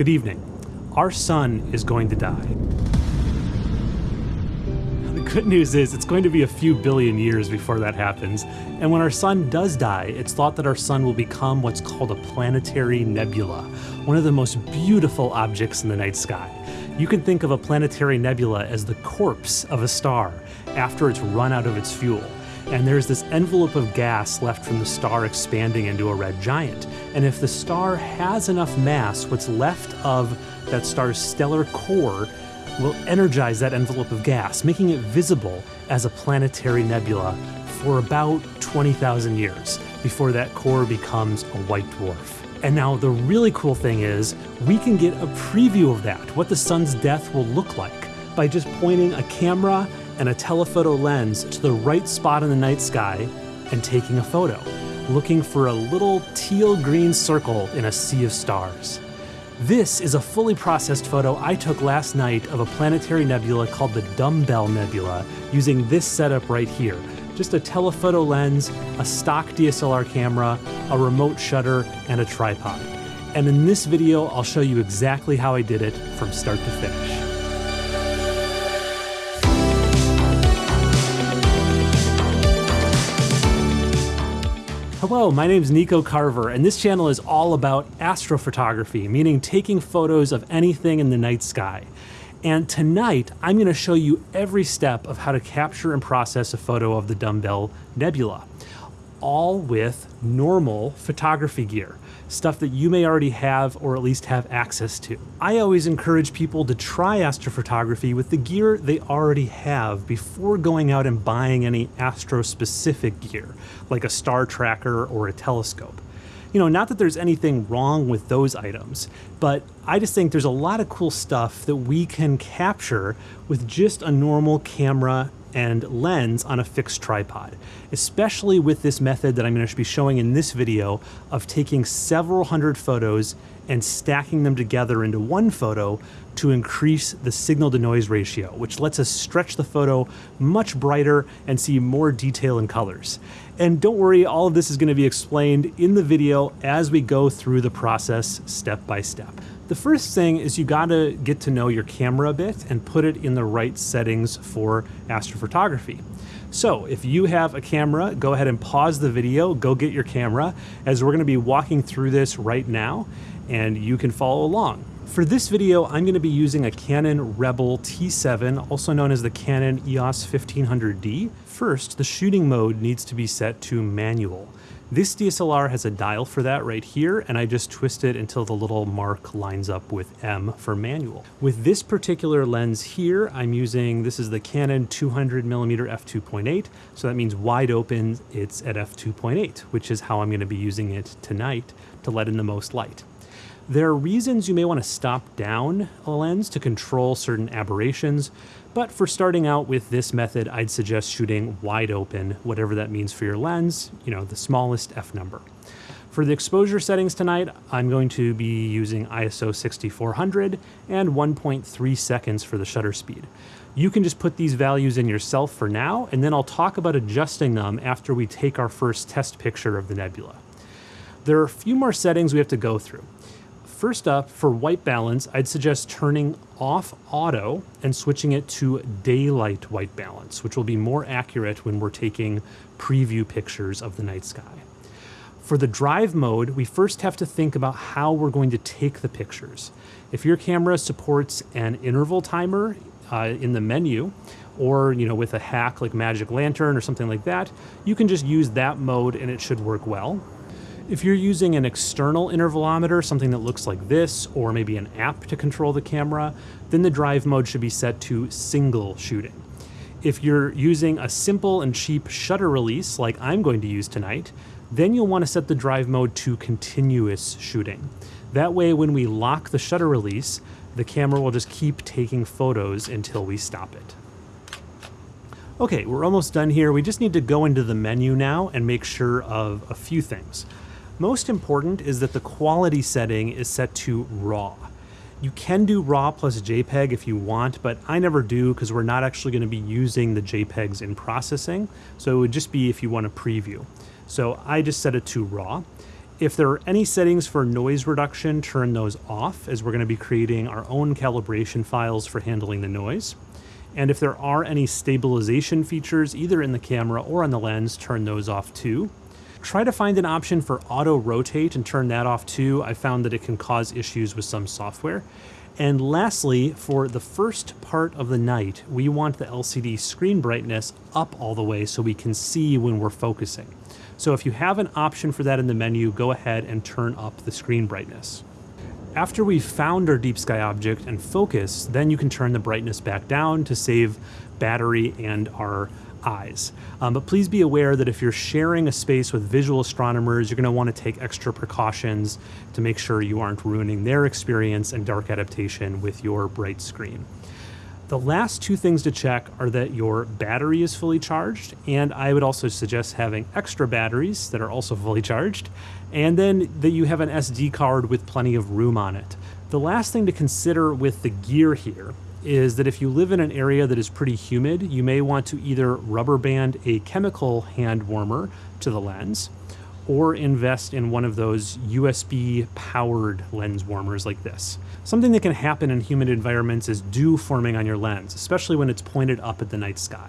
Good evening. Our sun is going to die. The good news is it's going to be a few billion years before that happens, and when our sun does die, it's thought that our sun will become what's called a planetary nebula, one of the most beautiful objects in the night sky. You can think of a planetary nebula as the corpse of a star after it's run out of its fuel and there's this envelope of gas left from the star expanding into a red giant. And if the star has enough mass, what's left of that star's stellar core will energize that envelope of gas, making it visible as a planetary nebula for about 20,000 years before that core becomes a white dwarf. And now the really cool thing is we can get a preview of that, what the sun's death will look like, by just pointing a camera and a telephoto lens to the right spot in the night sky and taking a photo, looking for a little teal green circle in a sea of stars. This is a fully processed photo I took last night of a planetary nebula called the Dumbbell Nebula using this setup right here. Just a telephoto lens, a stock DSLR camera, a remote shutter, and a tripod. And in this video, I'll show you exactly how I did it from start to finish. Hello, my name is Nico Carver, and this channel is all about astrophotography, meaning taking photos of anything in the night sky. And tonight, I'm going to show you every step of how to capture and process a photo of the Dumbbell Nebula, all with normal photography gear stuff that you may already have or at least have access to. I always encourage people to try astrophotography with the gear they already have before going out and buying any astro-specific gear, like a star tracker or a telescope. You know, not that there's anything wrong with those items, but I just think there's a lot of cool stuff that we can capture with just a normal camera and lens on a fixed tripod, especially with this method that I'm going to be showing in this video of taking several hundred photos and stacking them together into one photo to increase the signal to noise ratio, which lets us stretch the photo much brighter and see more detail and colors. And don't worry, all of this is going to be explained in the video as we go through the process step by step. The first thing is you gotta get to know your camera a bit and put it in the right settings for astrophotography. So if you have a camera, go ahead and pause the video, go get your camera, as we're gonna be walking through this right now, and you can follow along. For this video, I'm to be using a Canon Rebel T7, also known as the Canon EOS 1500D. First, the shooting mode needs to be set to manual. This DSLR has a dial for that right here, and I just twist it until the little mark lines up with M for manual. With this particular lens here, I'm using, this is the Canon 200mm f2.8, so that means wide open, it's at f2.8, which is how I'm gonna be using it tonight to let in the most light. There are reasons you may want to stop down a lens to control certain aberrations, but for starting out with this method, I'd suggest shooting wide open, whatever that means for your lens, you know, the smallest f number. For the exposure settings tonight, I'm going to be using ISO 6400 and 1.3 seconds for the shutter speed. You can just put these values in yourself for now, and then I'll talk about adjusting them after we take our first test picture of the nebula. There are a few more settings we have to go through. First up, for white balance, I'd suggest turning off auto and switching it to daylight white balance, which will be more accurate when we're taking preview pictures of the night sky. For the drive mode, we first have to think about how we're going to take the pictures. If your camera supports an interval timer uh, in the menu, or you know with a hack like Magic Lantern or something like that, you can just use that mode and it should work well. If you're using an external intervalometer, something that looks like this, or maybe an app to control the camera, then the drive mode should be set to single shooting. If you're using a simple and cheap shutter release like I'm going to use tonight, then you'll want to set the drive mode to continuous shooting. That way when we lock the shutter release, the camera will just keep taking photos until we stop it. Okay, we're almost done here. We just need to go into the menu now and make sure of a few things. Most important is that the quality setting is set to RAW. You can do RAW plus JPEG if you want, but I never do because we're not actually going to be using the JPEGs in processing, so it would just be if you want to preview. So I just set it to RAW. If there are any settings for noise reduction, turn those off as we're going to be creating our own calibration files for handling the noise. And if there are any stabilization features, either in the camera or on the lens, turn those off too. Try to find an option for auto rotate and turn that off too. I found that it can cause issues with some software. And lastly, for the first part of the night, we want the LCD screen brightness up all the way so we can see when we're focusing. So if you have an option for that in the menu, go ahead and turn up the screen brightness. After we've found our deep sky object and focus, then you can turn the brightness back down to save battery and our eyes. Um, but please be aware that if you're sharing a space with visual astronomers, you're going to want to take extra precautions to make sure you aren't ruining their experience and dark adaptation with your bright screen. The last two things to check are that your battery is fully charged, and I would also suggest having extra batteries that are also fully charged, and then that you have an SD card with plenty of room on it. The last thing to consider with the gear here is that if you live in an area that is pretty humid, you may want to either rubber band a chemical hand warmer to the lens or invest in one of those USB powered lens warmers like this. Something that can happen in humid environments is dew forming on your lens, especially when it's pointed up at the night sky.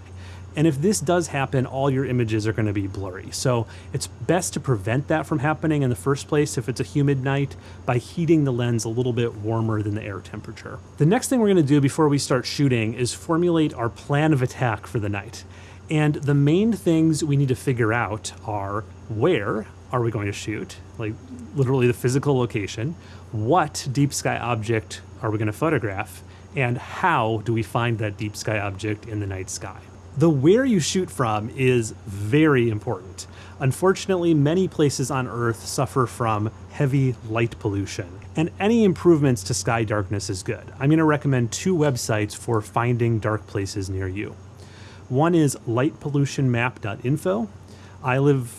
And if this does happen, all your images are going to be blurry. So it's best to prevent that from happening in the first place if it's a humid night by heating the lens a little bit warmer than the air temperature. The next thing we're going to do before we start shooting is formulate our plan of attack for the night. And the main things we need to figure out are where are we going to shoot, like literally the physical location, what deep sky object are we going to photograph, and how do we find that deep sky object in the night sky. The where you shoot from is very important. Unfortunately, many places on Earth suffer from heavy light pollution, and any improvements to sky darkness is good. I'm going to recommend two websites for finding dark places near you. One is lightpollutionmap.info. I live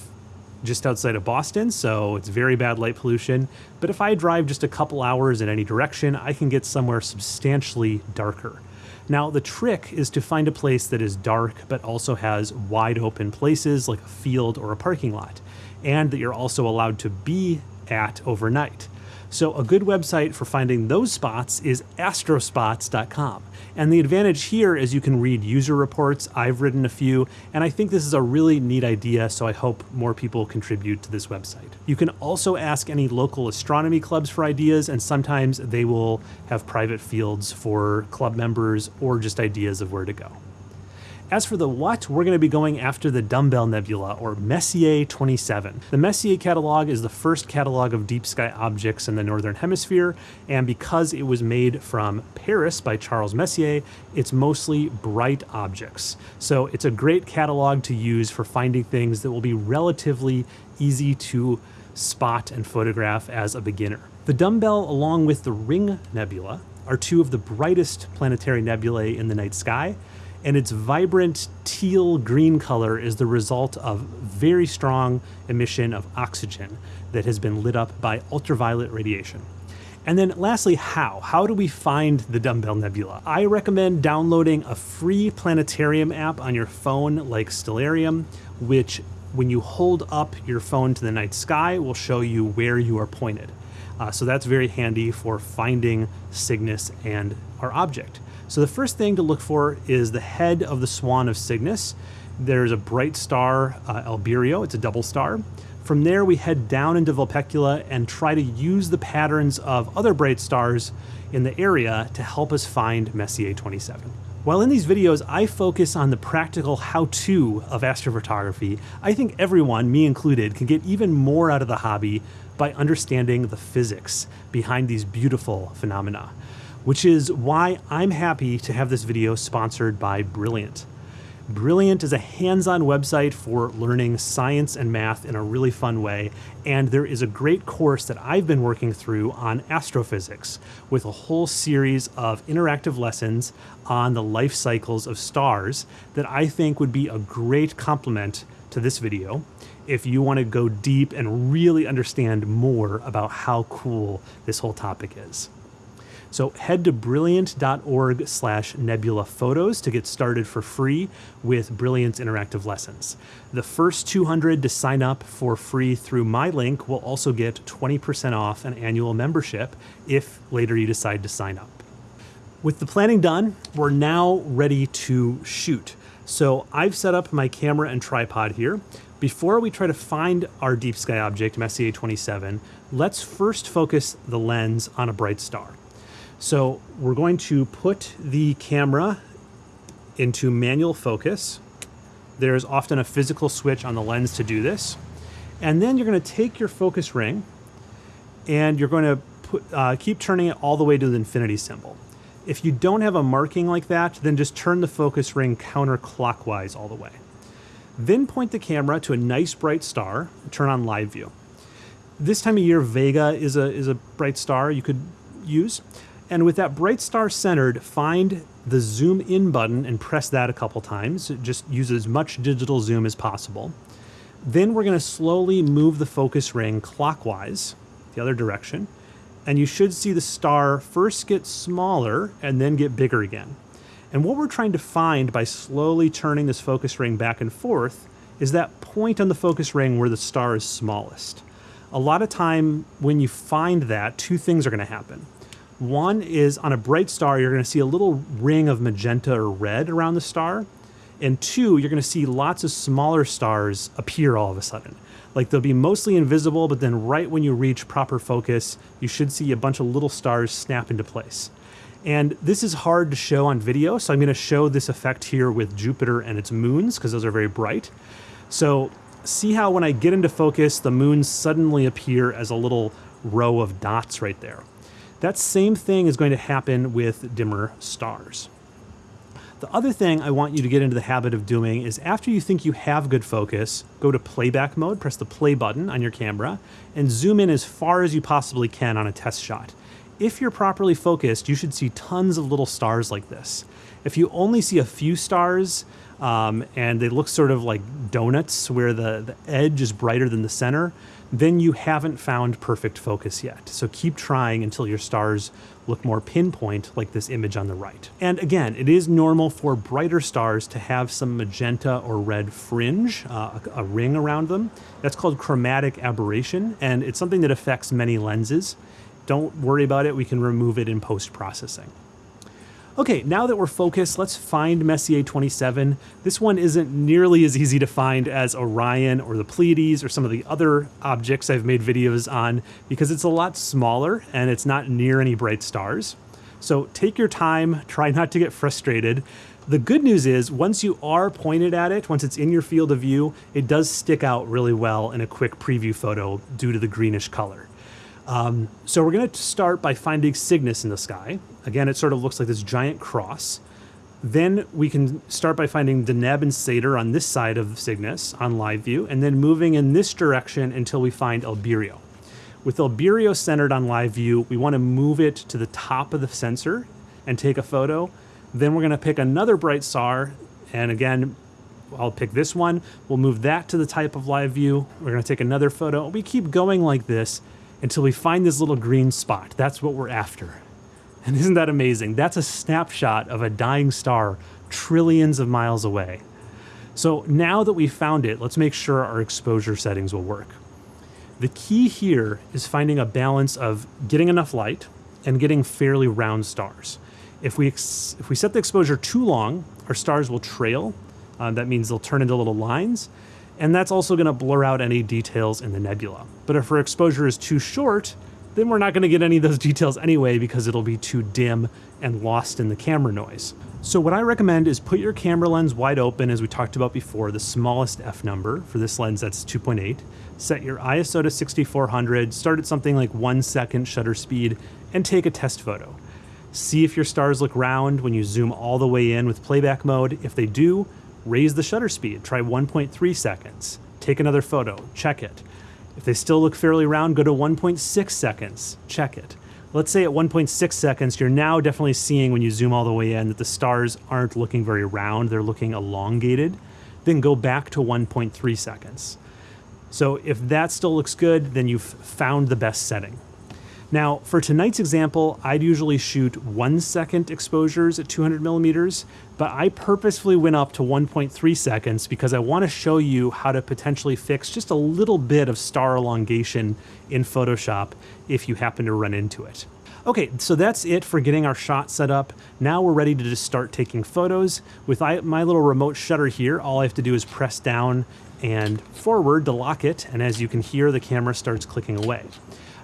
just outside of Boston, so it's very bad light pollution. But if I drive just a couple hours in any direction, I can get somewhere substantially darker. Now, the trick is to find a place that is dark but also has wide open places like a field or a parking lot, and that you're also allowed to be at overnight. So, a good website for finding those spots is astrospots.com. And the advantage here is you can read user reports. I've written a few, and I think this is a really neat idea, so I hope more people contribute to this website. You can also ask any local astronomy clubs for ideas, and sometimes they will have private fields for club members or just ideas of where to go. As for the what, we're going to be going after the Dumbbell Nebula, or Messier 27. The Messier catalog is the first catalog of deep sky objects in the Northern Hemisphere, and because it was made from Paris by Charles Messier, it's mostly bright objects. So it's a great catalog to use for finding things that will be relatively easy to spot and photograph as a beginner. The Dumbbell, along with the Ring Nebula, are two of the brightest planetary nebulae in the night sky, and its vibrant teal green color is the result of very strong emission of oxygen that has been lit up by ultraviolet radiation. And then lastly, how? How do we find the Dumbbell Nebula? I recommend downloading a free planetarium app on your phone like Stellarium, which when you hold up your phone to the night sky will show you where you are pointed. Uh, so that's very handy for finding Cygnus and our object. So the first thing to look for is the head of the Swan of Cygnus. There's a bright star, uh, Albireo, it's a double star. From there, we head down into Vulpecula and try to use the patterns of other bright stars in the area to help us find Messier 27. While in these videos, I focus on the practical how-to of astrophotography, I think everyone, me included, can get even more out of the hobby by understanding the physics behind these beautiful phenomena which is why I'm happy to have this video sponsored by Brilliant. Brilliant is a hands-on website for learning science and math in a really fun way, and there is a great course that I've been working through on astrophysics with a whole series of interactive lessons on the life cycles of stars that I think would be a great complement to this video if you want to go deep and really understand more about how cool this whole topic is. So head to brilliant.org slash nebula photos to get started for free with Brilliant's interactive lessons. The first 200 to sign up for free through my link will also get 20% off an annual membership if later you decide to sign up. With the planning done, we're now ready to shoot. So I've set up my camera and tripod here. Before we try to find our deep sky object, Messier 27, let's first focus the lens on a bright star. So we're going to put the camera into manual focus. There's often a physical switch on the lens to do this. And then you're going to take your focus ring and you're going to put, uh, keep turning it all the way to the infinity symbol. If you don't have a marking like that, then just turn the focus ring counterclockwise all the way. Then point the camera to a nice bright star, turn on live view. This time of year, Vega is a, is a bright star you could use. And with that bright star centered, find the zoom in button and press that a couple times. Just use as much digital zoom as possible. Then we're gonna slowly move the focus ring clockwise, the other direction, and you should see the star first get smaller and then get bigger again. And what we're trying to find by slowly turning this focus ring back and forth is that point on the focus ring where the star is smallest. A lot of time when you find that, two things are gonna happen. One is on a bright star, you're gonna see a little ring of magenta or red around the star. And two, you're gonna see lots of smaller stars appear all of a sudden. Like they'll be mostly invisible, but then right when you reach proper focus, you should see a bunch of little stars snap into place. And this is hard to show on video, so I'm gonna show this effect here with Jupiter and its moons, because those are very bright. So see how when I get into focus, the moons suddenly appear as a little row of dots right there. That same thing is going to happen with dimmer stars. The other thing I want you to get into the habit of doing is after you think you have good focus, go to playback mode, press the play button on your camera, and zoom in as far as you possibly can on a test shot if you're properly focused, you should see tons of little stars like this. If you only see a few stars um, and they look sort of like donuts where the, the edge is brighter than the center, then you haven't found perfect focus yet. So keep trying until your stars look more pinpoint like this image on the right. And again, it is normal for brighter stars to have some magenta or red fringe, uh, a, a ring around them. That's called chromatic aberration, and it's something that affects many lenses. Don't worry about it, we can remove it in post-processing. Okay, now that we're focused, let's find Messier 27. This one isn't nearly as easy to find as Orion or the Pleiades or some of the other objects I've made videos on because it's a lot smaller and it's not near any bright stars. So take your time, try not to get frustrated. The good news is once you are pointed at it, once it's in your field of view, it does stick out really well in a quick preview photo due to the greenish color. Um, so we're going to start by finding Cygnus in the sky. Again, it sort of looks like this giant cross. Then we can start by finding Deneb and Sadr on this side of Cygnus on live view, and then moving in this direction until we find Albireo. With Albireo centered on live view, we want to move it to the top of the sensor and take a photo. Then we're going to pick another bright star, and again, I'll pick this one. We'll move that to the type of live view. We're going to take another photo. We keep going like this until we find this little green spot. That's what we're after. And isn't that amazing? That's a snapshot of a dying star trillions of miles away. So now that we've found it, let's make sure our exposure settings will work. The key here is finding a balance of getting enough light and getting fairly round stars. If we, if we set the exposure too long, our stars will trail. Uh, that means they'll turn into little lines and that's also going to blur out any details in the nebula. But if our exposure is too short, then we're not going to get any of those details anyway because it'll be too dim and lost in the camera noise. So what I recommend is put your camera lens wide open as we talked about before, the smallest f number. For this lens that's 2.8. Set your ISO to 6400, start at something like one second shutter speed, and take a test photo. See if your stars look round when you zoom all the way in with playback mode. If they do, raise the shutter speed, try 1.3 seconds. Take another photo, check it. If they still look fairly round, go to 1.6 seconds, check it. Let's say at 1.6 seconds, you're now definitely seeing when you zoom all the way in that the stars aren't looking very round, they're looking elongated. Then go back to 1.3 seconds. So if that still looks good, then you've found the best setting. Now, for tonight's example, I'd usually shoot one second exposures at 200 millimeters, but I purposefully went up to 1.3 seconds because I want to show you how to potentially fix just a little bit of star elongation in Photoshop if you happen to run into it. Okay, so that's it for getting our shot set up. Now we're ready to just start taking photos. With my little remote shutter here, all I have to do is press down and forward to lock it, and as you can hear, the camera starts clicking away.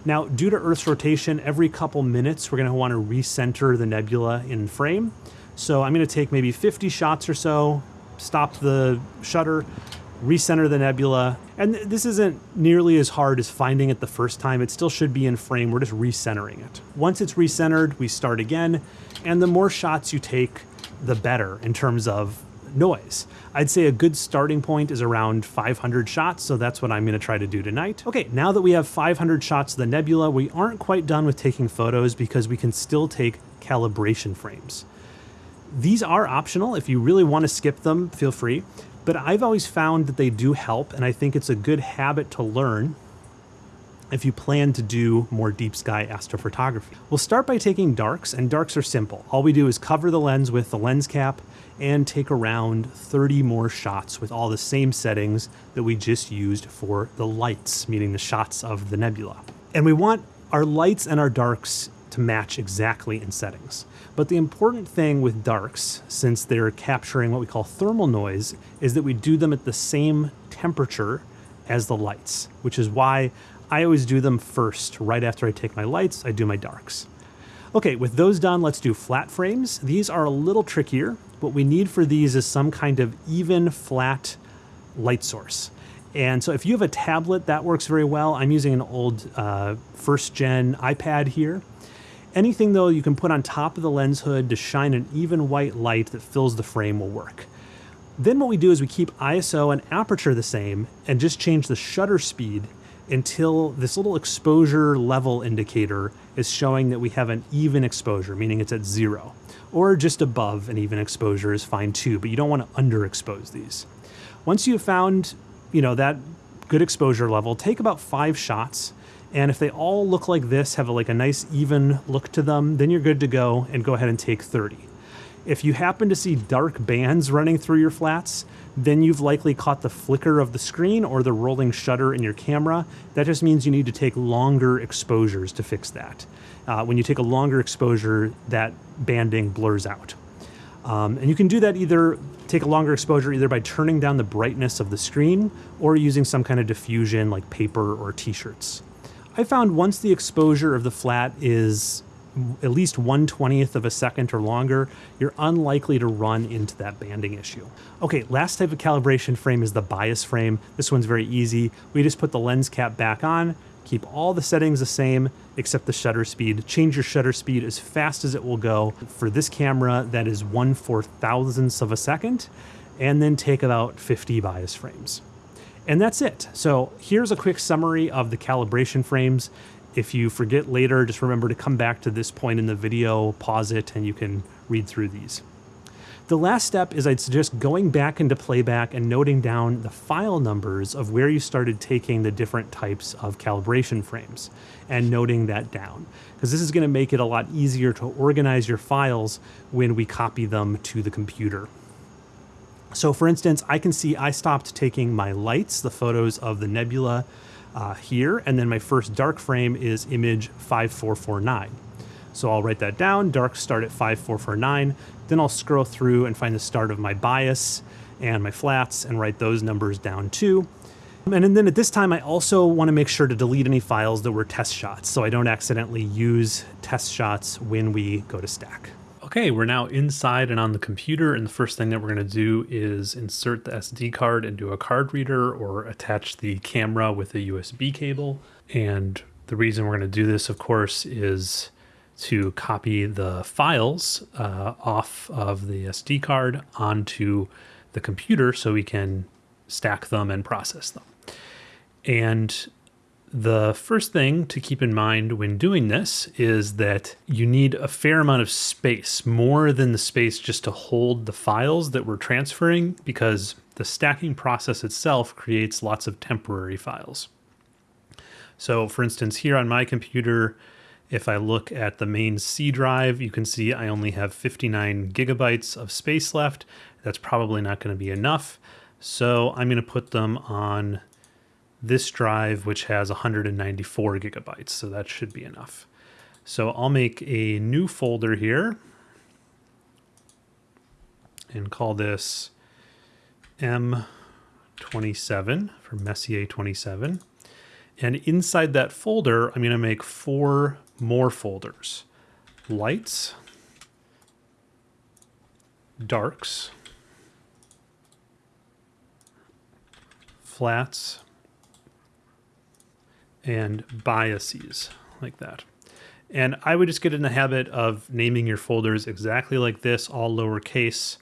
Now, due to Earth's rotation, every couple minutes, we're gonna wanna recenter the nebula in frame. So I'm gonna take maybe 50 shots or so, stop the shutter, recenter the nebula. And this isn't nearly as hard as finding it the first time. It still should be in frame. We're just recentering it. Once it's recentered, we start again. And the more shots you take, the better in terms of noise. I'd say a good starting point is around 500 shots, so that's what I'm gonna try to do tonight. Okay, now that we have 500 shots of the nebula, we aren't quite done with taking photos because we can still take calibration frames. These are optional. If you really want to skip them, feel free. But I've always found that they do help, and I think it's a good habit to learn if you plan to do more deep sky astrophotography. We'll start by taking darks, and darks are simple. All we do is cover the lens with the lens cap and take around 30 more shots with all the same settings that we just used for the lights, meaning the shots of the nebula. And we want our lights and our darks to match exactly in settings. But the important thing with darks, since they're capturing what we call thermal noise, is that we do them at the same temperature as the lights, which is why I always do them first. Right after I take my lights, I do my darks. Okay, with those done, let's do flat frames. These are a little trickier. What we need for these is some kind of even flat light source. And so if you have a tablet, that works very well. I'm using an old uh, first gen iPad here. Anything though you can put on top of the lens hood to shine an even white light that fills the frame will work. Then what we do is we keep ISO and aperture the same and just change the shutter speed until this little exposure level indicator is showing that we have an even exposure, meaning it's at zero. Or just above an even exposure is fine too, but you don't want to underexpose these. Once you've found, you know, that good exposure level, take about five shots and if they all look like this, have a, like a nice even look to them, then you're good to go and go ahead and take 30. If you happen to see dark bands running through your flats, then you've likely caught the flicker of the screen or the rolling shutter in your camera. That just means you need to take longer exposures to fix that. Uh, when you take a longer exposure, that banding blurs out. Um, and you can do that either take a longer exposure either by turning down the brightness of the screen or using some kind of diffusion like paper or t-shirts. I found once the exposure of the flat is at least 1 20th of a second or longer, you're unlikely to run into that banding issue. Okay, last type of calibration frame is the bias frame. This one's very easy. We just put the lens cap back on, keep all the settings the same except the shutter speed. Change your shutter speed as fast as it will go. For this camera, that is 1 four thousandths of a second, and then take about 50 bias frames. And that's it. So here's a quick summary of the calibration frames. If you forget later, just remember to come back to this point in the video, pause it, and you can read through these. The last step is I'd suggest going back into playback and noting down the file numbers of where you started taking the different types of calibration frames and noting that down. Because this is going to make it a lot easier to organize your files when we copy them to the computer. So for instance, I can see I stopped taking my lights, the photos of the nebula uh, here, and then my first dark frame is image 5449. So I'll write that down, dark start at 5449, then I'll scroll through and find the start of my bias and my flats and write those numbers down too. And then at this time, I also want to make sure to delete any files that were test shots so I don't accidentally use test shots when we go to stack. Okay, we're now inside and on the computer, and the first thing that we're going to do is insert the SD card into a card reader or attach the camera with a USB cable. And the reason we're going to do this, of course, is to copy the files uh, off of the SD card onto the computer so we can stack them and process them. And the first thing to keep in mind when doing this is that you need a fair amount of space, more than the space just to hold the files that we're transferring, because the stacking process itself creates lots of temporary files. So for instance, here on my computer, If I look at the main C drive, you can see I only have 59 gigabytes of space left. That's probably not going to be enough. So I'm going to put them on this drive, which has 194 gigabytes. So that should be enough. So I'll make a new folder here and call this M27 for Messier 27. And inside that folder, I'm going to make four more folders. Lights, darks, flats, and biases, like that. And I would just get in the habit of naming your folders exactly like this, all lowercase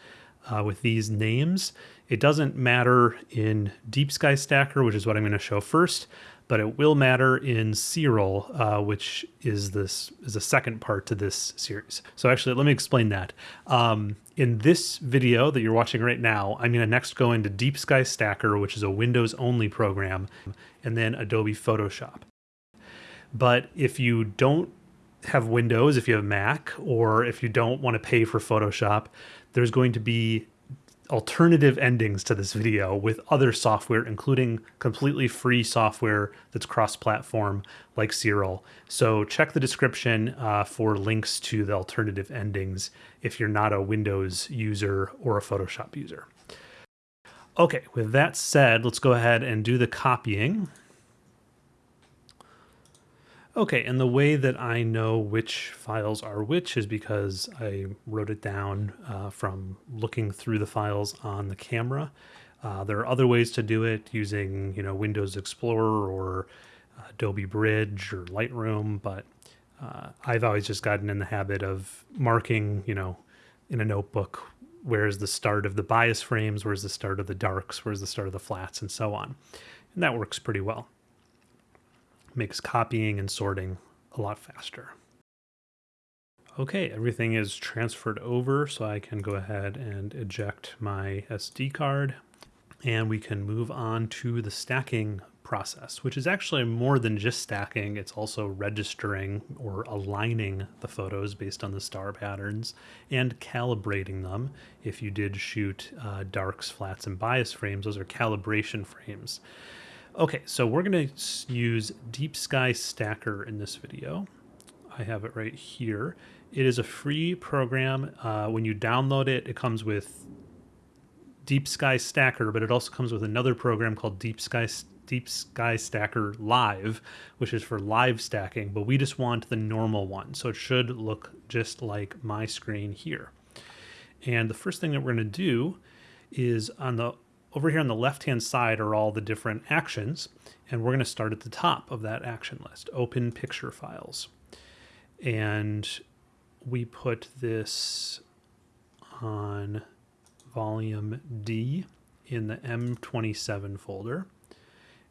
uh, with these names. It doesn't matter in Deep Sky Stacker, which is what I'm going to show first, but it will matter in Siril, uh, which is this is the second part to this series. So actually, let me explain that. Um, in this video that you're watching right now, I'm going to next go into Deep Sky Stacker, which is a Windows-only program, and then Adobe Photoshop. But if you don't have Windows, if you have Mac, or if you don't want to pay for Photoshop, there's going to be alternative endings to this video with other software, including completely free software that's cross-platform like Siril. So check the description uh, for links to the alternative endings if you're not a Windows user or a Photoshop user. Okay, with that said, let's go ahead and do the copying. Okay, and the way that I know which files are which is because I wrote it down uh, from looking through the files on the camera. Uh, there are other ways to do it using, you know, Windows Explorer or uh, Adobe Bridge or Lightroom, but uh, I've always just gotten in the habit of marking, you know, in a notebook where's the start of the bias frames, where's the start of the darks, where's the start of the flats, and so on. And that works pretty well makes copying and sorting a lot faster. Okay, everything is transferred over, so I can go ahead and eject my SD card, and we can move on to the stacking process, which is actually more than just stacking. It's also registering or aligning the photos based on the star patterns and calibrating them. If you did shoot uh, darks, flats, and bias frames, those are calibration frames. Okay, so we're going to use Deep Sky Stacker in this video. I have it right here. It is a free program. Uh, when you download it, it comes with Deep Sky Stacker, but it also comes with another program called Deep Sky Deep Sky Stacker Live, which is for live stacking, but we just want the normal one. So it should look just like my screen here. And the first thing that we're going to do is on the over here on the left-hand side are all the different actions, and we're going to start at the top of that action list, open picture files. And we put this on volume D in the M27 folder.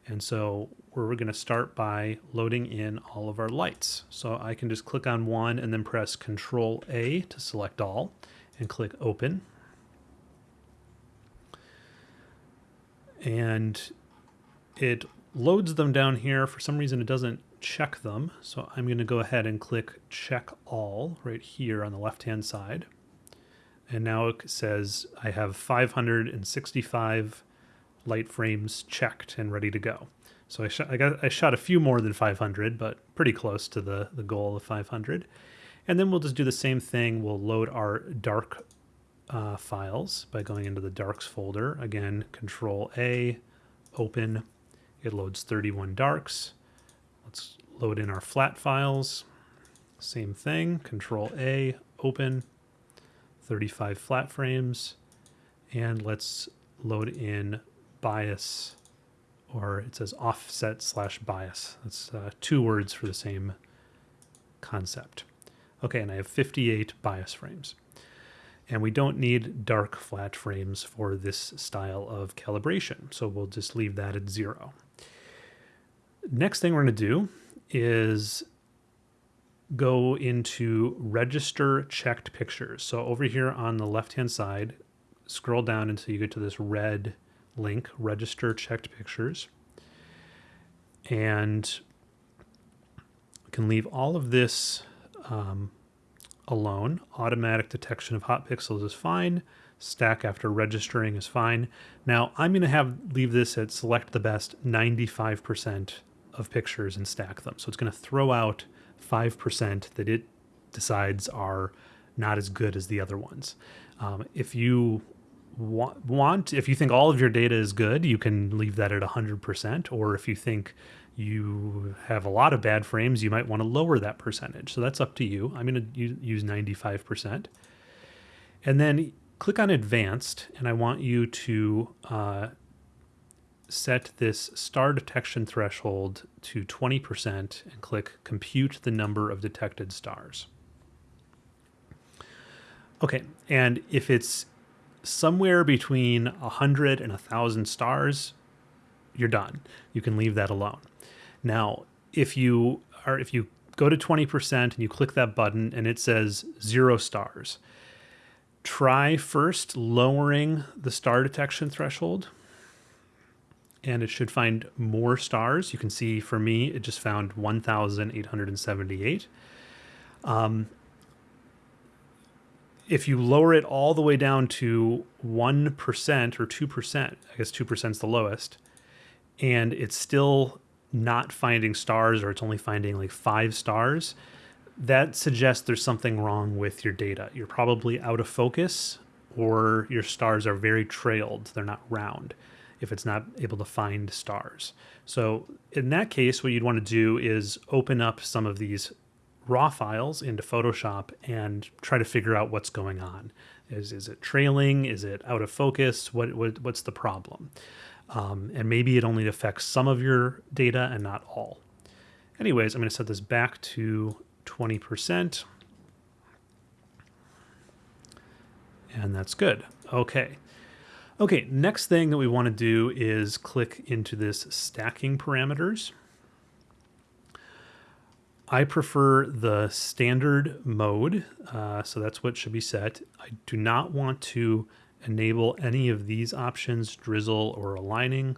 And so we're going to start by loading in all of our lights. So I can just click on one and then press Control A to select all and click Open. And it loads them down here. For some reason, it doesn't check them. So I'm going to go ahead and click check all right here on the left-hand side. And now it says I have 565 light frames checked and ready to go. So I, shot, I, got, I shot a few more than 500, but pretty close to the, the goal of 500. And then we'll just do the same thing. We'll load our dark uh, files by going into the darks folder. Again, control A, open. It loads 31 darks. Let's load in our flat files. Same thing, control A, open, 35 flat frames. And let's load in bias, or it says offset slash bias. That's uh, two words for the same concept. Okay, and I have 58 bias frames. And we don't need dark flat frames for this style of calibration. So we'll just leave that at zero. Next thing we're to do is go into register checked pictures. So over here on the left-hand side, scroll down until you get to this red link, register checked pictures. And can leave all of this um, alone. Automatic detection of hot pixels is fine. Stack after registering is fine. Now I'm going to have leave this at select the best 95% of pictures and stack them. So it's going to throw out 5% that it decides are not as good as the other ones. Um, if you want, if you think all of your data is good, you can leave that at 100%. Or if you think you have a lot of bad frames, you might want to lower that percentage. So that's up to you. I'm going to use 95%. And then click on advanced, and I want you to uh, set this star detection threshold to 20% and click compute the number of detected stars. Okay, and if it's somewhere between 100 and 1,000 stars, you're done. You can leave that alone. Now, if you are if you go to 20% and you click that button and it says 0 stars, try first lowering the star detection threshold and it should find more stars. You can see for me, it just found 1,878. Um, if you lower it all the way down to 1% or 2%, I guess 2% is the lowest, and it's still not finding stars or it's only finding like five stars, that suggests there's something wrong with your data. You're probably out of focus or your stars are very trailed, they're not round if it's not able to find stars. So in that case, what you'd want to do is open up some of these raw files into Photoshop and try to figure out what's going on. Is, is it trailing? Is it out of focus? What, what What's the problem? Um, and maybe it only affects some of your data and not all. Anyways, I'm going to set this back to 20%. And that's good. Okay. Okay, next thing that we want to do is click into this stacking parameters. I prefer the standard mode, uh, so that's what should be set. I do not want to enable any of these options, drizzle or aligning.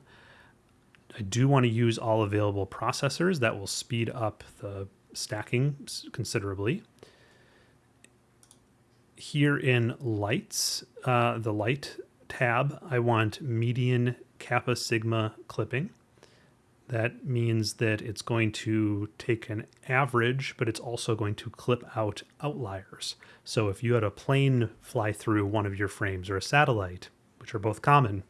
I do want to use all available processors. That will speed up the stacking considerably. Here in lights, uh, the light tab, I want median kappa sigma clipping. That means that it's going to take an average, but it's also going to clip out outliers. So if you had a plane fly through one of your frames or a satellite, which are both common,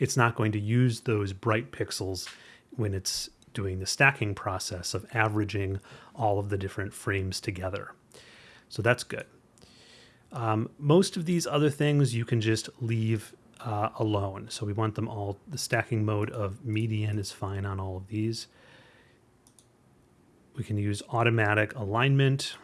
it's not going to use those bright pixels when it's doing the stacking process of averaging all of the different frames together. So that's good. Um, most of these other things you can just leave uh, alone. So we want them all, the stacking mode of median is fine on all of these. We can use automatic alignment.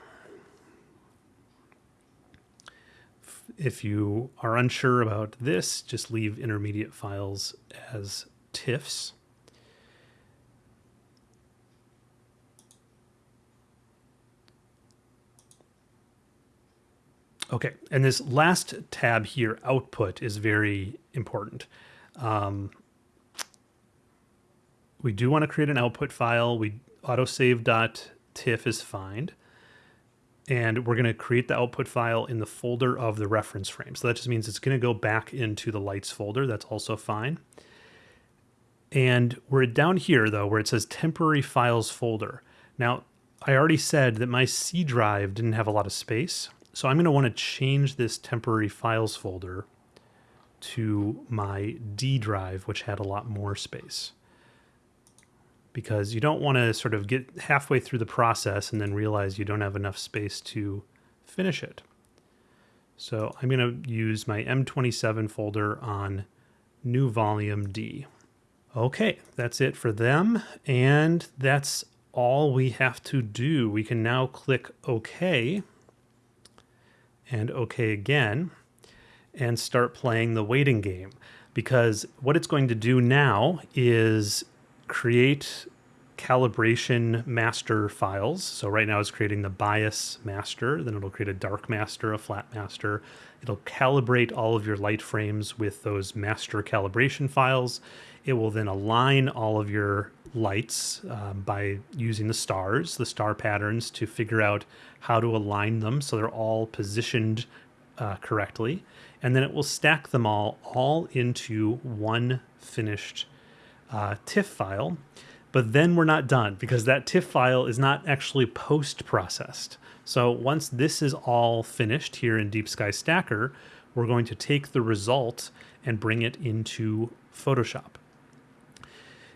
If you are unsure about this, just leave intermediate files as TIFFs. Okay, and this last tab here, output, is very important. Um, we do want to create an output file. We autosave.tiff is fine. And we're going to create the output file in the folder of the reference frame. So that just means it's going to go back into the lights folder. That's also fine. And we're down here, though, where it says temporary files folder. Now, I already said that my C drive didn't have a lot of space. So I'm going to want to change this temporary files folder to my D drive, which had a lot more space. Because you don't want to sort of get halfway through the process and then realize you don't have enough space to finish it. So I'm going to use my M27 folder on new volume D. Okay, that's it for them. And that's all we have to do. We can now click OK and OK again and start playing the waiting game. Because what it's going to do now is create calibration master files. So right now it's creating the bias master, then it'll create a dark master, a flat master. It'll calibrate all of your light frames with those master calibration files. It will then align all of your lights um, by using the stars, the star patterns, to figure out how to align them so they're all positioned uh, correctly. And then it will stack them all all into one finished uh, TIFF file. But then we're not done because that TIFF file is not actually post processed. So once this is all finished here in Deep Sky Stacker, we're going to take the result and bring it into Photoshop.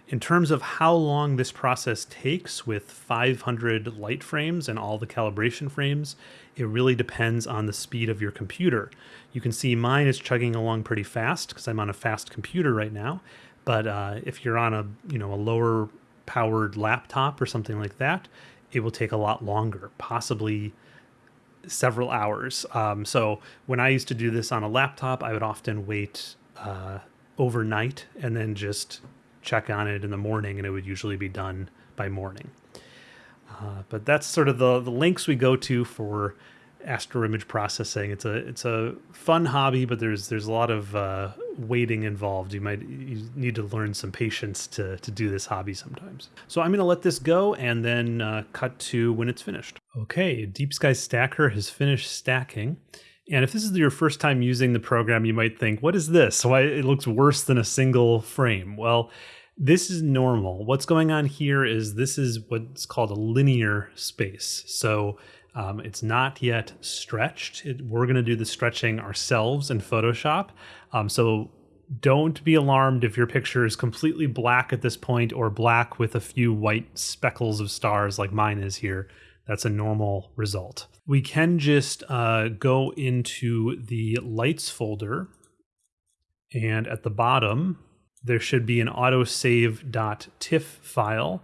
In terms of how long this process takes with 500 light frames and all the calibration frames, it really depends on the speed of your computer. You can see mine is chugging along pretty fast because I'm on a fast computer right now. But uh, if you're on a you know a lower powered laptop or something like that, it will take a lot longer, possibly several hours. Um, so when I used to do this on a laptop, I would often wait uh, overnight and then just check on it in the morning, and it would usually be done by morning. Uh, but that's sort of the, the links we go to for astro image processing. It's a it's a fun hobby, but there's there's a lot of uh, waiting involved. You might you need to learn some patience to to do this hobby sometimes. So I'm going to let this go and then uh, cut to when it's finished. Okay, Deep Sky Stacker has finished stacking. And if this is your first time using the program, you might think, what is this? Why it looks worse than a single frame? Well, this is normal. What's going on here is this is what's called a linear space. So um, it's not yet stretched. It, we're going to do the stretching ourselves in Photoshop. Um, so don't be alarmed if your picture is completely black at this point or black with a few white speckles of stars like mine is here. That's a normal result. We can just uh, go into the lights folder and at the bottom, there should be an autosave.tiff file.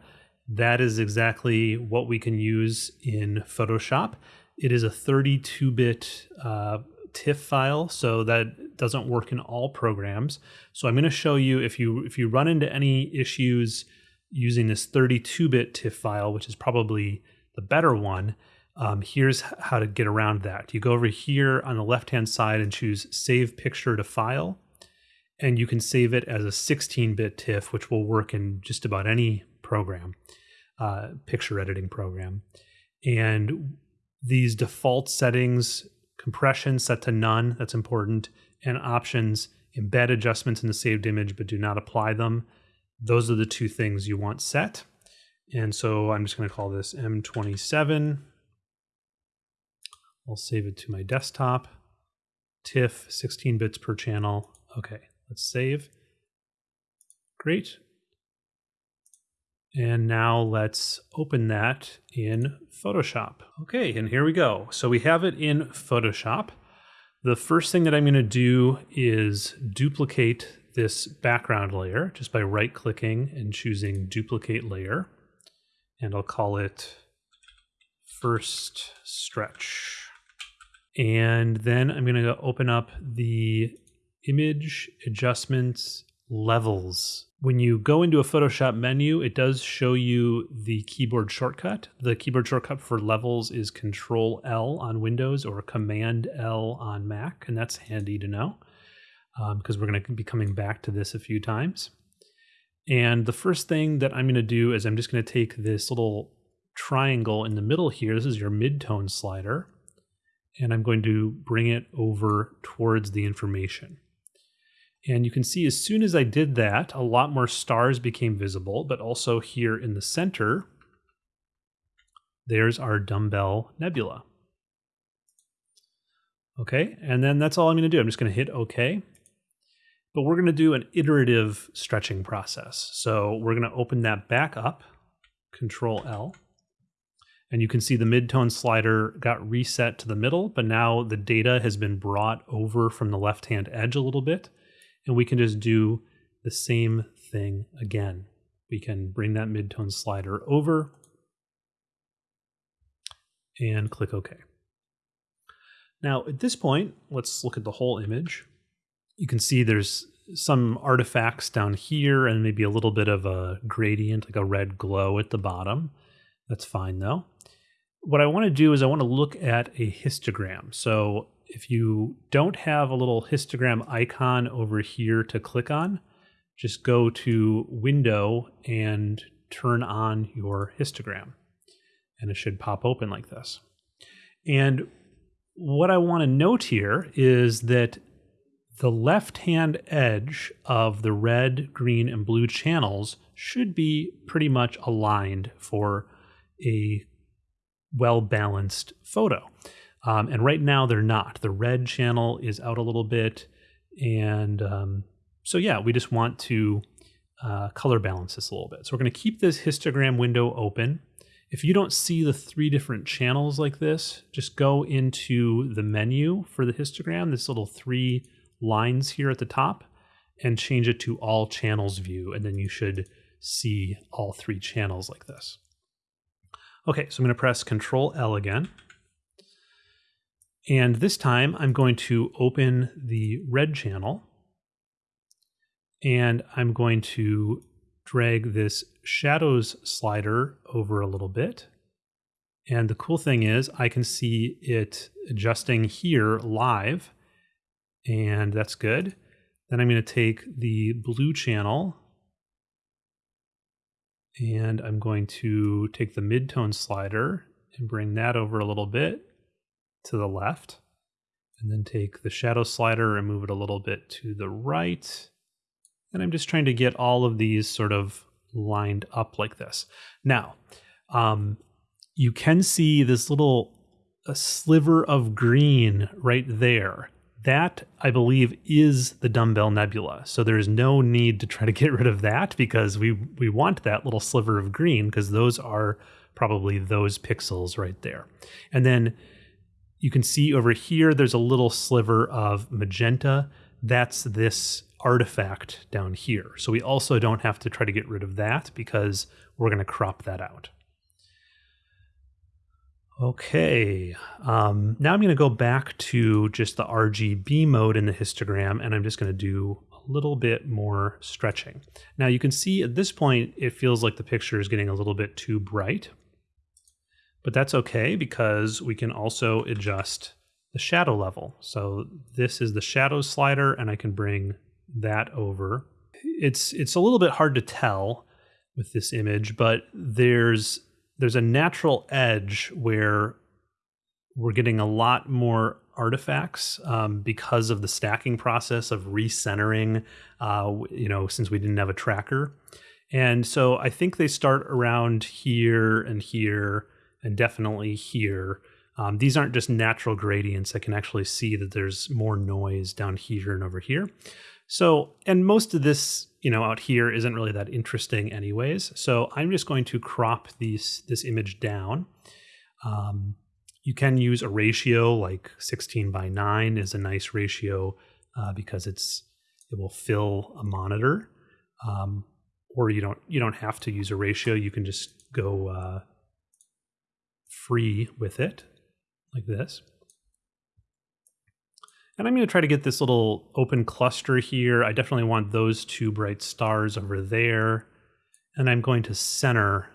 That is exactly what we can use in Photoshop. It is a 32-bit uh, TIFF file, so that doesn't work in all programs. So I'm going to show you if you if you run into any issues using this 32-bit TIFF file, which is probably the better one, um, here's how to get around that. You go over here on the left-hand side and choose Save Picture to File and you can save it as a 16-bit TIFF, which will work in just about any program, uh, picture editing program. And these default settings, compression set to none, that's important, and options, embed adjustments in the saved image but do not apply them. Those are the two things you want set. And so I'm just going to call this M27. I'll save it to my desktop. TIFF, 16 bits per channel. Okay. Let's save. Great. And now let's open that in Photoshop. Okay, and here we go. So we have it in Photoshop. The first thing that I'm going to do is duplicate this background layer just by right clicking and choosing duplicate layer. And I'll call it first stretch. And then I'm going to open up the image adjustments levels. When you go into a Photoshop menu, it does show you the keyboard shortcut. The keyboard shortcut for levels is Control L on Windows or Command L on Mac, and that's handy to know because um, we're going to be coming back to this a few times. And the first thing that I'm going to do is I'm just going to take this little triangle in the middle here. This is your midtone slider. And I'm going to bring it over towards the information. And you can see as soon as I did that, a lot more stars became visible, but also here in the center, there's our dumbbell nebula. Okay, and then that's all I'm going to do. I'm just going to hit OK. But we're going to do an iterative stretching process. So we're going to open that back up, Control L. And you can see the midtone slider got reset to the middle, but now the data has been brought over from the left-hand edge a little bit and we can just do the same thing again. We can bring that midtone slider over and click OK. Now at this point, let's look at the whole image. You can see there's some artifacts down here and maybe a little bit of a gradient, like a red glow at the bottom. That's fine though. What I want to do is I want to look at a histogram. So if you don't have a little histogram icon over here to click on, just go to Window and turn on your histogram. And it should pop open like this. And what I want to note here is that the left hand edge of the red, green, and blue channels should be pretty much aligned for a well balanced photo. Um, and right now they're not. The red channel is out a little bit. And um, so, yeah, we just want to uh, color balance this a little bit. So we're going to keep this histogram window open. If you don't see the three different channels like this, just go into the menu for the histogram, this little three lines here at the top, and change it to all channels view. And then you should see all three channels like this. Okay, so I'm going to press Control L again. And this time I'm going to open the red channel and I'm going to drag this shadows slider over a little bit. And the cool thing is I can see it adjusting here live and that's good. Then I'm going to take the blue channel and I'm going to take the midtone slider and bring that over a little bit to the left. And then take the shadow slider and move it a little bit to the right. And I'm just trying to get all of these sort of lined up like this. Now, um, you can see this little a sliver of green right there. That, I believe, is the Dumbbell Nebula. So there's no need to try to get rid of that because we, we want that little sliver of green because those are probably those pixels right there. And then you can see over here, there's a little sliver of magenta. That's this artifact down here. So we also don't have to try to get rid of that because we're going to crop that out. Okay, um, now I'm going to go back to just the RGB mode in the histogram, and I'm just going to do a little bit more stretching. Now you can see at this point, it feels like the picture is getting a little bit too bright, but that's okay because we can also adjust the shadow level. So this is the shadow slider, and I can bring that over. It's it's a little bit hard to tell with this image, but there's there's a natural edge where we're getting a lot more artifacts um, because of the stacking process of recentering. Uh, you know, since we didn't have a tracker, and so I think they start around here and here and definitely here. Um, these aren't just natural gradients. I can actually see that there's more noise down here and over here. So, and most of this, you know, out here isn't really that interesting anyways. So I'm just going to crop these, this image down. Um, you can use a ratio like 16 by 9 is a nice ratio uh, because it's it will fill a monitor. Um, or you don't you don't have to use a ratio. You can just go uh, free with it like this. And I'm going to try to get this little open cluster here. I definitely want those two bright stars over there. And I'm going to center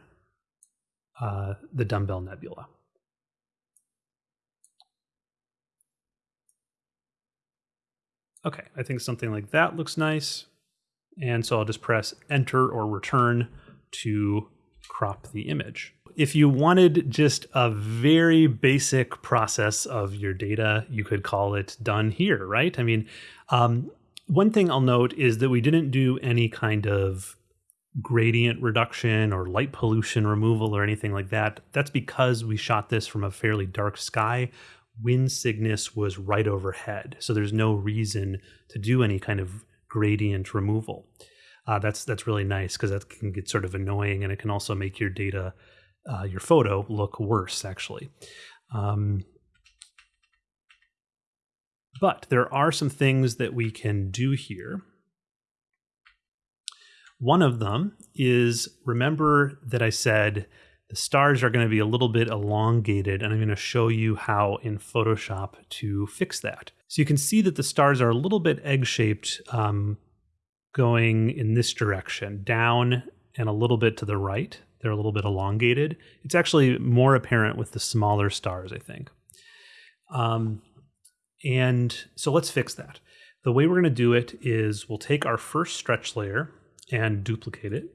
uh, the dumbbell nebula. Okay, I think something like that looks nice. And so I'll just press enter or return to crop the image if you wanted just a very basic process of your data, you could call it done here, right? I mean, um, one thing I'll note is that we didn't do any kind of gradient reduction or light pollution removal or anything like that. That's because we shot this from a fairly dark sky. Wind Cygnus was right overhead, so there's no reason to do any kind of gradient removal. Uh, that's that's really nice because that can get sort of annoying, and it can also make your data uh, your photo look worse, actually. Um, but there are some things that we can do here. One of them is remember that I said the stars are going to be a little bit elongated, and I'm going to show you how in Photoshop to fix that. So you can see that the stars are a little bit egg-shaped um, going in this direction, down and a little bit to the right they're a little bit elongated. It's actually more apparent with the smaller stars, I think. Um, and so let's fix that. The way we're going to do it is we'll take our first stretch layer and duplicate it.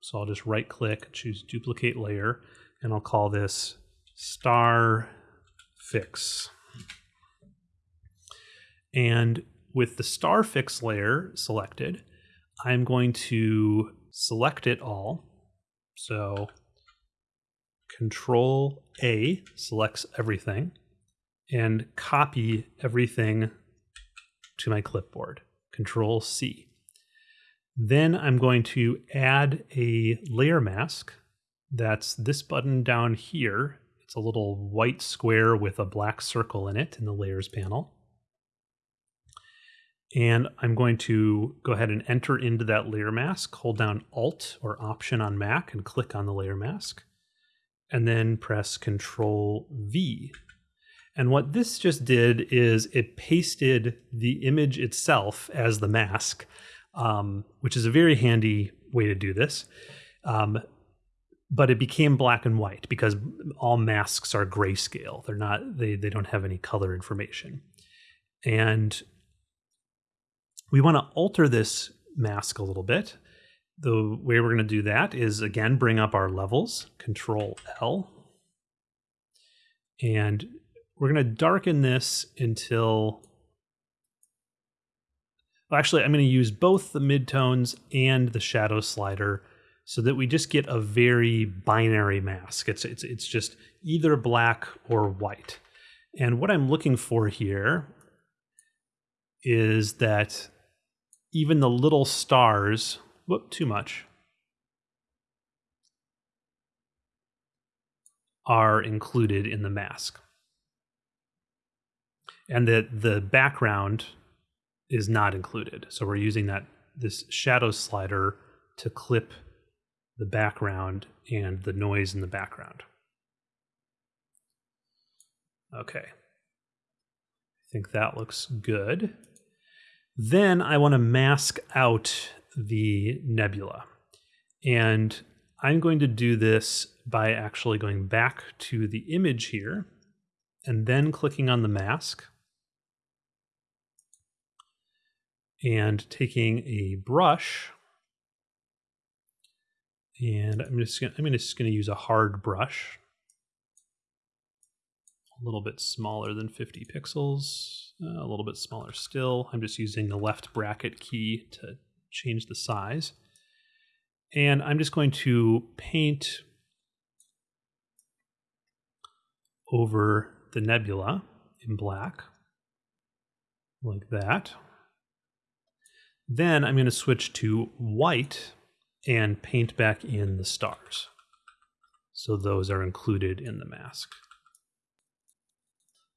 So I'll just right click, choose duplicate layer, and I'll call this star fix. And with the star fix layer selected, I'm going to select it all. So Control A selects everything and copy everything to my clipboard. Control C. Then I'm going to add a layer mask. That's this button down here. It's a little white square with a black circle in it in the layers panel. And I'm going to go ahead and enter into that layer mask, hold down Alt or Option on Mac and click on the layer mask, and then press Control V. And what this just did is it pasted the image itself as the mask, um, which is a very handy way to do this. Um, but it became black and white because all masks are grayscale. They're not they they don't have any color information. And we want to alter this mask a little bit. The way we're going to do that is again bring up our levels, control L. And we're going to darken this until well, actually I'm going to use both the midtones and the shadow slider so that we just get a very binary mask. It's it's it's just either black or white. And what I'm looking for here is that even the little stars, whoop, too much, are included in the mask. And that the background is not included. So we're using that this shadow slider to clip the background and the noise in the background. Okay. I think that looks good. Then I want to mask out the nebula. And I'm going to do this by actually going back to the image here and then clicking on the mask and taking a brush and I'm just gonna, I'm just going to use a hard brush, a little bit smaller than 50 pixels, uh, a little bit smaller still. I'm just using the left bracket key to change the size. And I'm just going to paint over the nebula in black, like that. Then I'm going to switch to white and paint back in the stars. So those are included in the mask.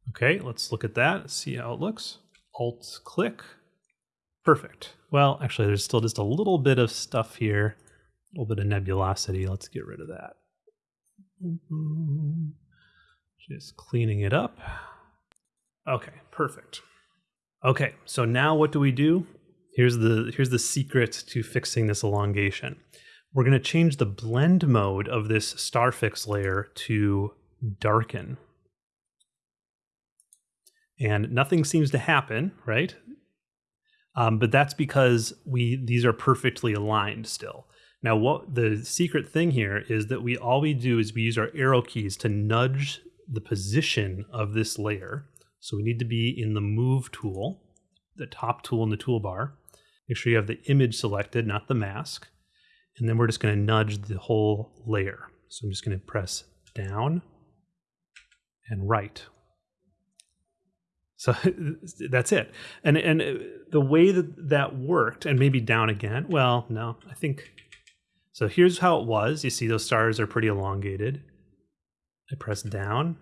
Okay, let's look at that, see how it looks. Alt click. Perfect. Well, actually, there's still just a little bit of stuff here, a little bit of nebulosity. Let's get rid of that. Just cleaning it up. Okay, perfect. Okay, so now what do we do? Here's the here's the secret to fixing this elongation. We're going to change the blend mode of this star fix layer to darken. And nothing seems to happen, right? Um, but that's because we these are perfectly aligned still. Now, what the secret thing here is that we all we do is we use our arrow keys to nudge the position of this layer. So we need to be in the move tool, the top tool in the toolbar. Make sure you have the image selected, not the mask. And then we're just going to nudge the whole layer. So I'm just going to press down and right. So that's it. And and the way that that worked, and maybe down again. Well, no, I think. So here's how it was. You see those stars are pretty elongated. I press down.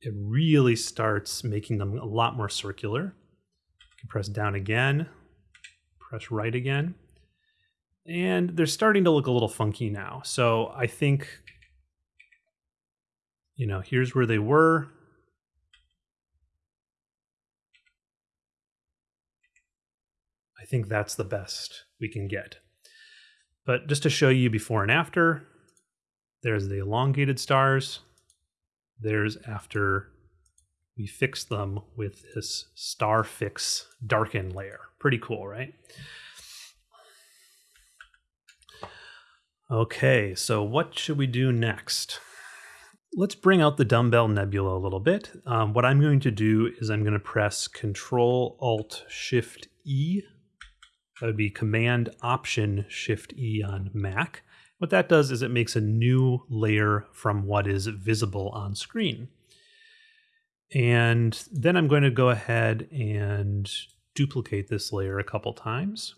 It really starts making them a lot more circular. You can press down again press right again. And they're starting to look a little funky now. So I think, you know, here's where they were. I think that's the best we can get. But just to show you before and after, there's the elongated stars. There's after we fix them with this star fix darken layer. Pretty cool, right? Okay, so what should we do next? Let's bring out the dumbbell nebula a little bit. Um, what I'm going to do is I'm going to press Control Alt Shift E. That would be Command Option Shift E on Mac. What that does is it makes a new layer from what is visible on screen. And then I'm going to go ahead and duplicate this layer a couple times.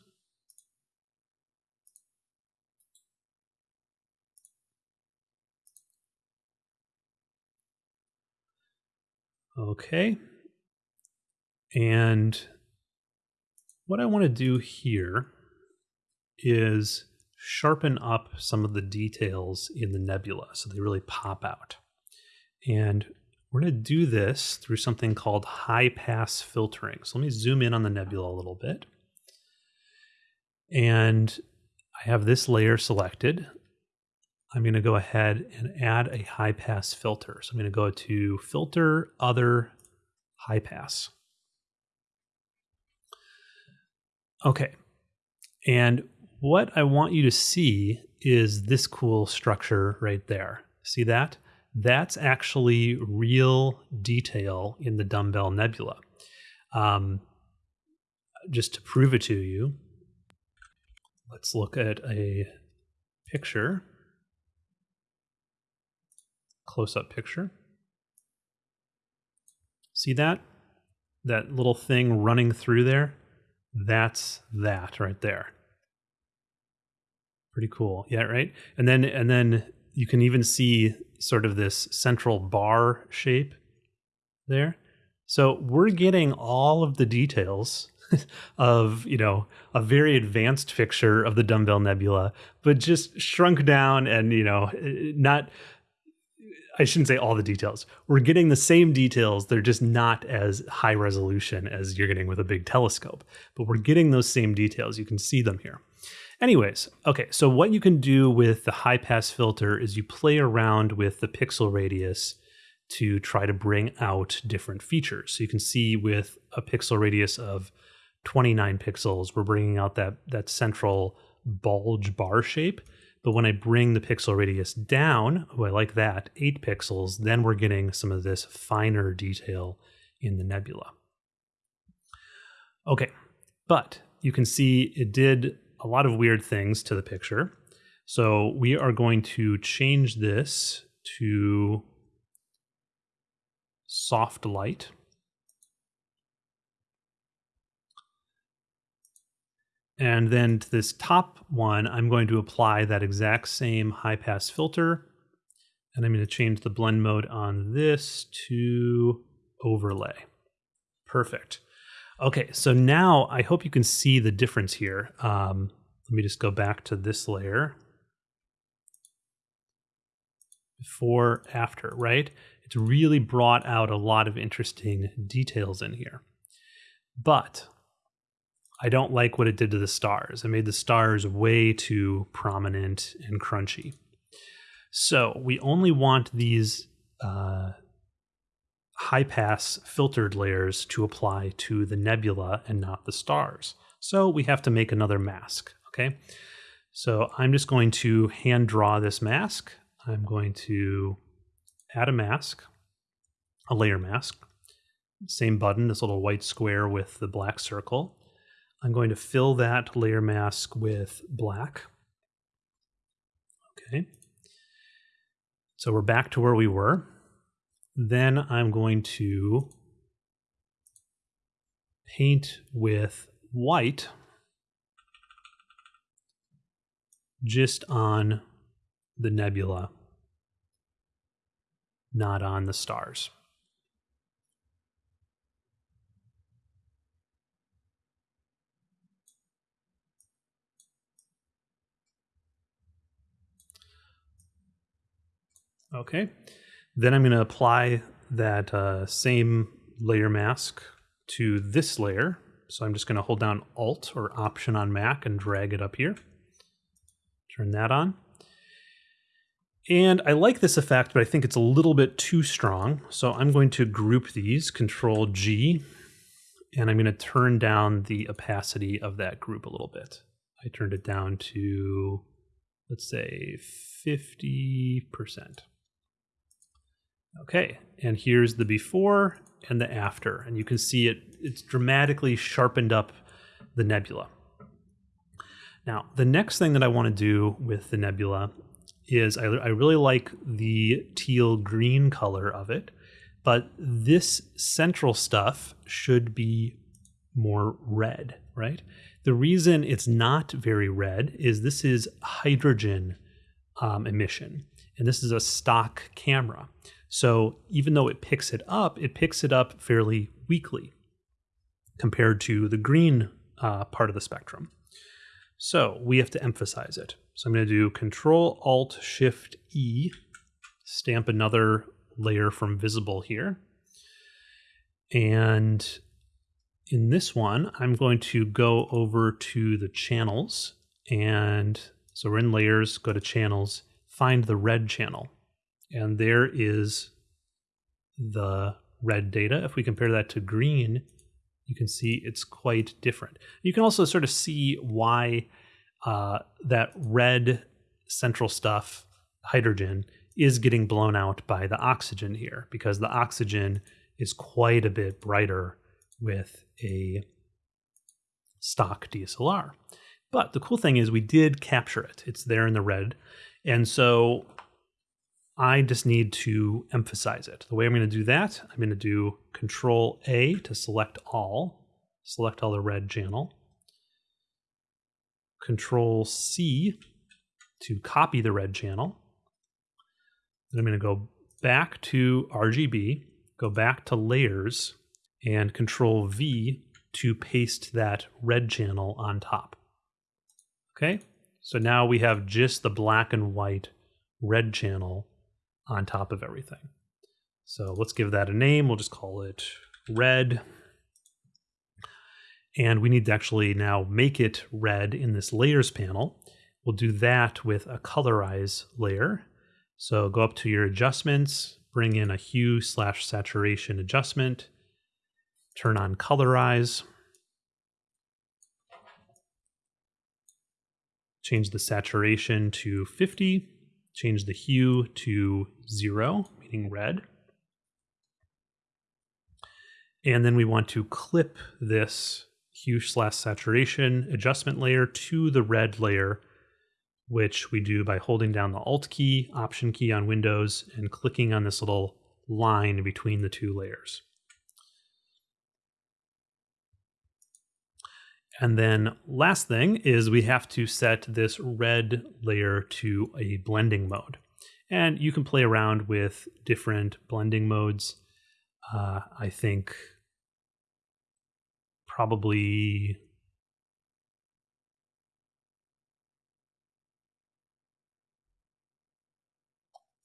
Okay. And what I want to do here is sharpen up some of the details in the nebula so they really pop out. And we're going to do this through something called high pass filtering. So let me zoom in on the nebula a little bit. And I have this layer selected. I'm going to go ahead and add a high pass filter. So I'm going to go to filter other high pass. Okay. And what I want you to see is this cool structure right there. See that? That's actually real detail in the dumbbell nebula. Um, just to prove it to you, let's look at a picture close up picture. See that? That little thing running through there? That's that right there. Pretty cool. Yeah, right? And then and then you can even see sort of this central bar shape there. So we're getting all of the details of, you know, a very advanced picture of the dumbbell nebula, but just shrunk down and, you know, eh, not I shouldn't say all the details. We're getting the same details. They're just not as high resolution as you're getting with a big telescope, but we're getting those same details. You can see them here. Anyways, okay, so what you can do with the high pass filter is you play around with the pixel radius to try to bring out different features. So you can see with a pixel radius of 29 pixels, we're bringing out that, that central bulge bar shape. But when I bring the pixel radius down, oh, I like that, 8 pixels, then we're getting some of this finer detail in the nebula. Okay, but you can see it did a lot of weird things to the picture. So we are going to change this to soft light. And then to this top one, I'm going to apply that exact same high pass filter. And I'm going to change the blend mode on this to overlay. Perfect. Okay, so now I hope you can see the difference here. Um, let me just go back to this layer. Before, after, right? It's really brought out a lot of interesting details in here. But I don't like what it did to the stars. It made the stars way too prominent and crunchy. So we only want these uh, high pass filtered layers to apply to the nebula and not the stars. So we have to make another mask, okay? So I'm just going to hand draw this mask. I'm going to add a mask, a layer mask. Same button, this little white square with the black circle. I'm going to fill that layer mask with black. Okay. So we're back to where we were. Then I'm going to paint with white just on the nebula, not on the stars. Okay. Then I'm going to apply that uh, same layer mask to this layer. So I'm just going to hold down Alt or Option on Mac and drag it up here. Turn that on. And I like this effect, but I think it's a little bit too strong. So I'm going to group these, Control G, and I'm going to turn down the opacity of that group a little bit. I turned it down to let's say 50%. Okay, and here's the before and the after, and you can see it, it's dramatically sharpened up the nebula. Now, the next thing that I want to do with the nebula is I, I really like the teal green color of it, but this central stuff should be more red, right? The reason it's not very red is this is hydrogen um, emission, and this is a stock camera. So even though it picks it up, it picks it up fairly weakly compared to the green uh, part of the spectrum. So we have to emphasize it. So I'm going to do Control Alt Shift E, stamp another layer from visible here. And in this one, I'm going to go over to the channels. And so we're in layers, go to channels, find the red channel. And there is the red data. If we compare that to green, you can see it's quite different. You can also sort of see why uh, that red central stuff, hydrogen, is getting blown out by the oxygen here because the oxygen is quite a bit brighter with a stock DSLR. But the cool thing is we did capture it. It's there in the red. And so I just need to emphasize it. The way I'm going to do that, I'm going to do Control A to select all, select all the red channel. Control C to copy the red channel. Then I'm going to go back to RGB, go back to layers, and Control V to paste that red channel on top. Okay, so now we have just the black and white red channel on top of everything. So let's give that a name. We'll just call it red. And we need to actually now make it red in this layers panel. We'll do that with a colorize layer. So go up to your adjustments, bring in a hue slash saturation adjustment, turn on colorize, change the saturation to 50, change the hue to zero, meaning red. And then we want to clip this hue slash saturation adjustment layer to the red layer, which we do by holding down the Alt key, Option key on Windows, and clicking on this little line between the two layers. And then last thing is we have to set this red layer to a blending mode. And you can play around with different blending modes. Uh, I think probably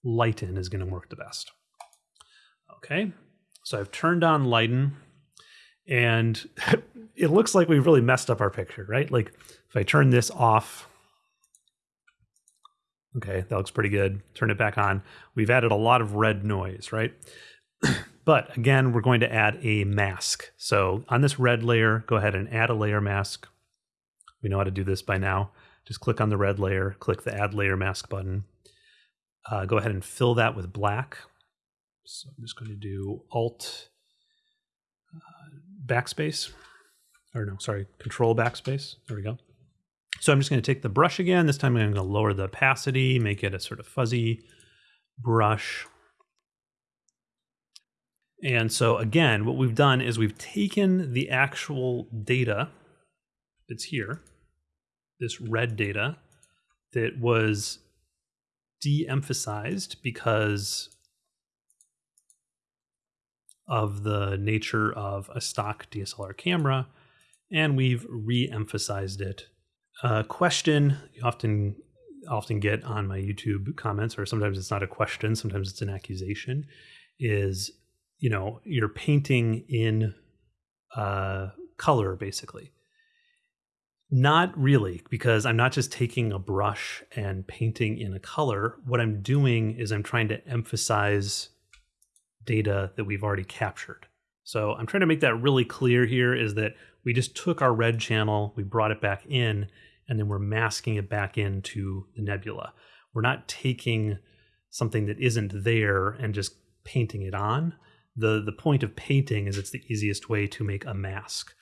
lighten is going to work the best. Okay, so I've turned on lighten and it looks like we've really messed up our picture, right? Like if I turn this off, okay, that looks pretty good. Turn it back on. We've added a lot of red noise, right? but again, we're going to add a mask. So on this red layer, go ahead and add a layer mask. We know how to do this by now. Just click on the red layer, click the add layer mask button. Uh, go ahead and fill that with black. So I'm just going to do Alt backspace, or no, sorry, control backspace. There we go. So I'm just going to take the brush again. This time I'm going to lower the opacity, make it a sort of fuzzy brush. And so again, what we've done is we've taken the actual data that's here, this red data that was de-emphasized because of the nature of a stock DSLR camera, and we've re-emphasized it. A question you often often get on my YouTube comments, or sometimes it's not a question, sometimes it's an accusation, is you know you're painting in uh, color basically. Not really, because I'm not just taking a brush and painting in a color. What I'm doing is I'm trying to emphasize data that we've already captured. So I'm trying to make that really clear here is that we just took our red channel, we brought it back in, and then we're masking it back into the nebula. We're not taking something that isn't there and just painting it on. The, the point of painting is it's the easiest way to make a mask.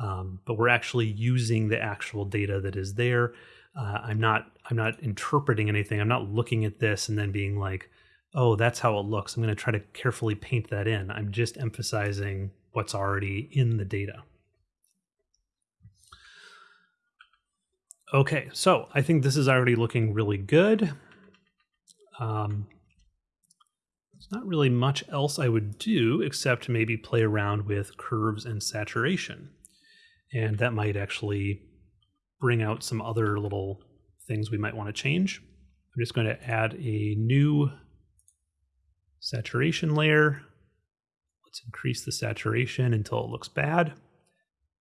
Um, but we're actually using the actual data that is there. Uh, I'm not I'm not interpreting anything. I'm not looking at this and then being like, oh, that's how it looks. I'm going to try to carefully paint that in. I'm just emphasizing what's already in the data. Okay, so I think this is already looking really good. Um, not really much else I would do except maybe play around with curves and saturation. And that might actually bring out some other little things we might want to change. I'm just going to add a new saturation layer. Let's increase the saturation until it looks bad.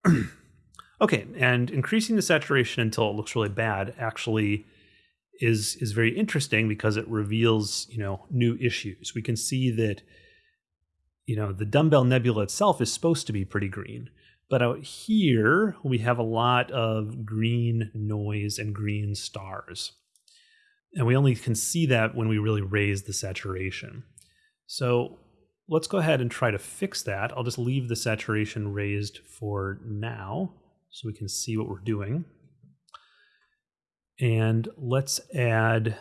Okay, and increasing the saturation until it looks really bad actually is is very interesting because it reveals, you know, new issues. We can see that you know, the dumbbell nebula itself is supposed to be pretty green. But out here, we have a lot of green noise and green stars. And we only can see that when we really raise the saturation. So let's go ahead and try to fix that. I'll just leave the saturation raised for now so we can see what we're doing. And let's add,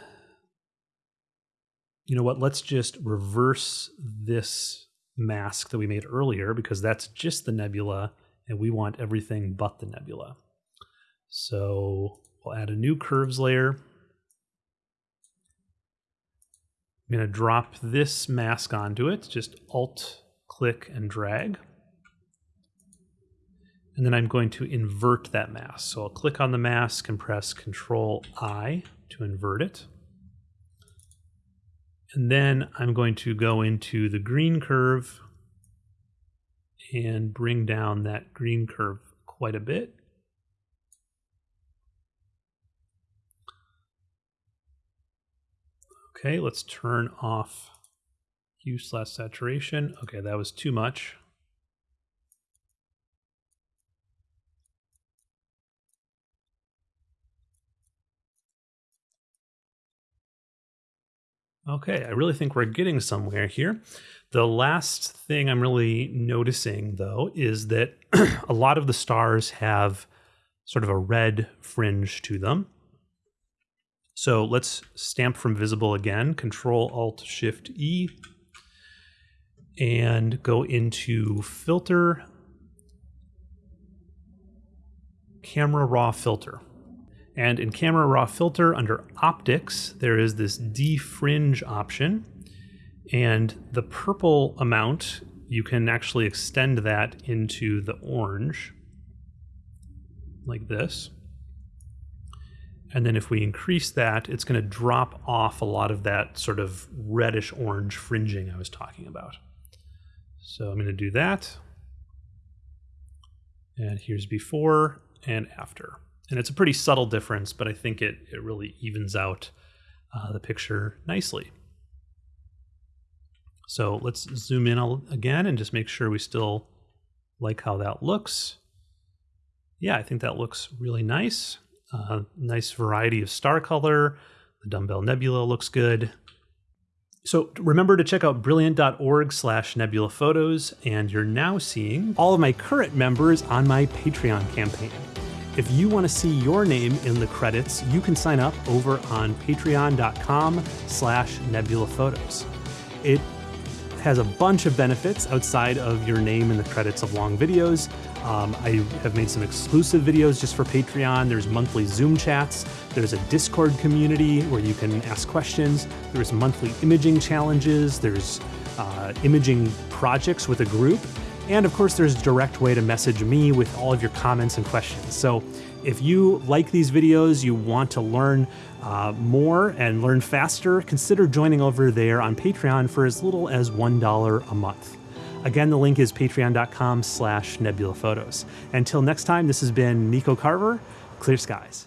you know what, let's just reverse this mask that we made earlier because that's just the nebula and we want everything but the nebula. So we'll add a new curves layer. I'm going to drop this mask onto it, just Alt, click, and drag and then I'm going to invert that mask. So I'll click on the mask and press Control I to invert it. And then I'm going to go into the green curve and bring down that green curve quite a bit. Okay, let's turn off hue slash saturation. Okay, that was too much. Okay, I really think we're getting somewhere here. The last thing I'm really noticing, though, is that a lot of the stars have sort of a red fringe to them. So let's stamp from visible again, Control Alt Shift E, and go into Filter, Camera Raw Filter. And in Camera Raw Filter under Optics, there is this defringe option. And the purple amount, you can actually extend that into the orange, like this. And then if we increase that, it's going to drop off a lot of that sort of reddish orange fringing I was talking about. So I'm going to do that. And here's before and after. And it's a pretty subtle difference, but I think it, it really evens out uh, the picture nicely. So let's zoom in again and just make sure we still like how that looks. Yeah, I think that looks really nice. Uh, nice variety of star color. The dumbbell nebula looks good. So remember to check out brilliant.org slash nebula photos, and you're now seeing all of my current members on my Patreon campaign. If you want to see your name in the credits, you can sign up over on patreon.com slash nebula photos. It has a bunch of benefits outside of your name in the credits of long videos. Um, I have made some exclusive videos just for Patreon. There's monthly Zoom chats. There's a Discord community where you can ask questions. There's monthly imaging challenges. There's uh, imaging projects with a group. And of course, there's a direct way to message me with all of your comments and questions. So if you like these videos, you want to learn uh, more and learn faster, consider joining over there on Patreon for as little as $1 a month. Again, the link is patreon.com slash nebulaphotos. Until next time, this has been Nico Carver, Clear Skies.